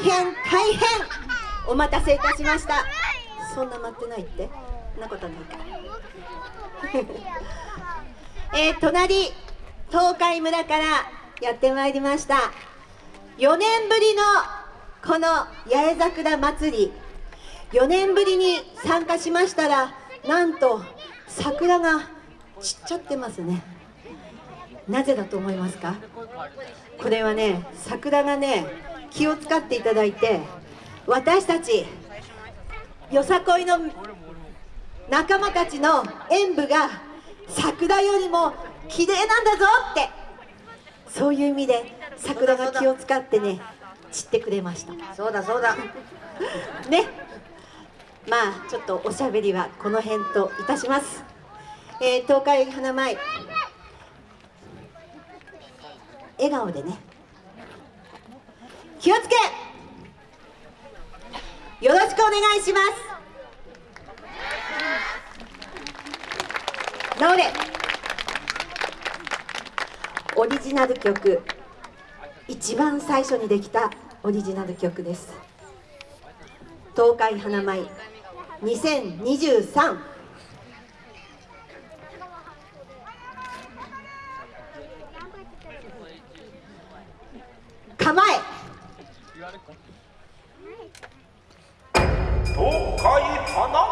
大変大変。お待たせいたしました。そんな待ってないって？そんなことないか。えー、隣東海村からやってまいりました。4年ぶりのこの八重桜祭り。4年ぶりに参加しましたらなんと桜が散っちゃってますね。なぜだと思いますか？これはね桜がね気を使っていただいて私たちよさこいの仲間たちの演舞が桜よりも綺麗なんだぞってそういう意味で桜が気を使ってね散ってくれました。そうだそうだ。ね。まあちょっとおしゃべりはこの辺といたします、えー、東海花舞。笑顔でね気をつけ。よろしくお願いします。直れオリジナル曲。一番最初にできたオリジナル曲です。東海花舞。2023構え東海花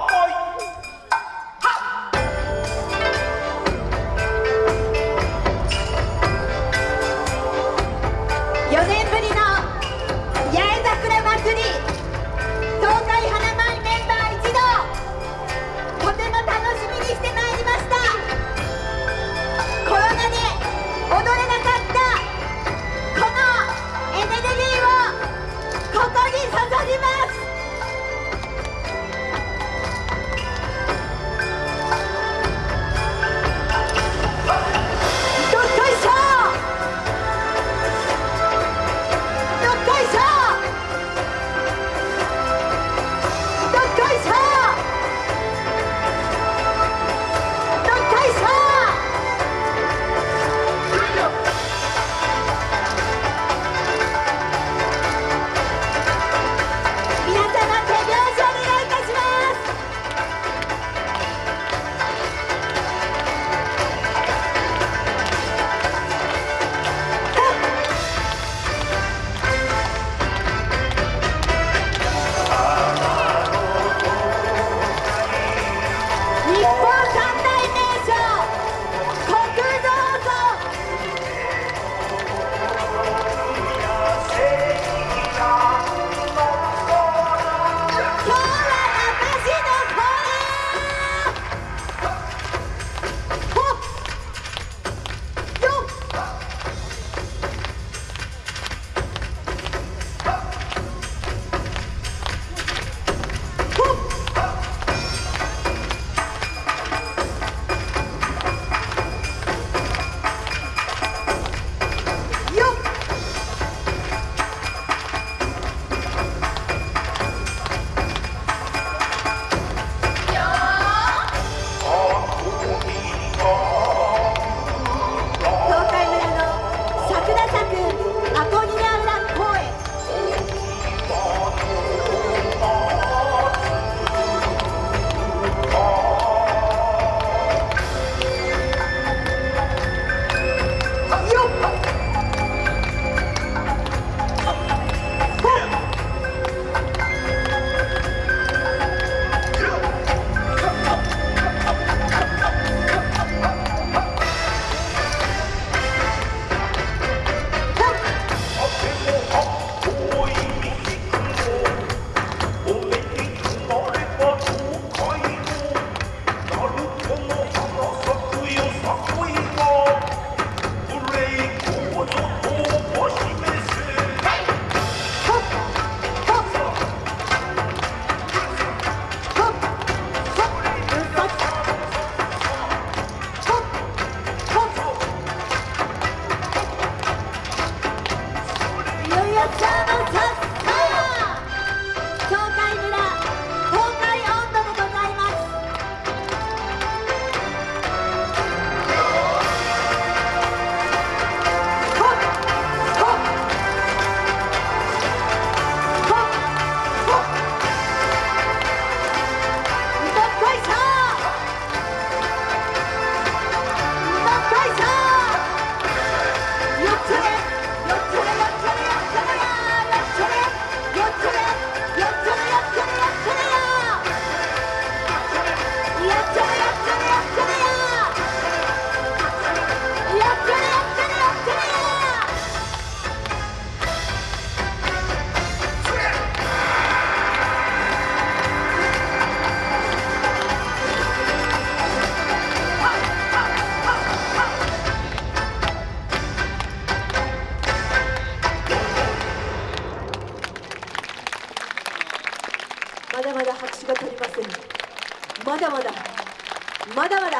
だまだまだ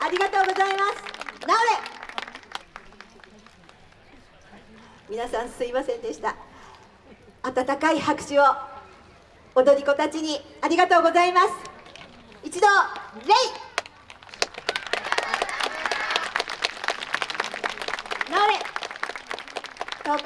ありがとうございます。なおれ。皆さんすいませんでした。温かい拍手を。踊り子たちにありがとうございます。一度礼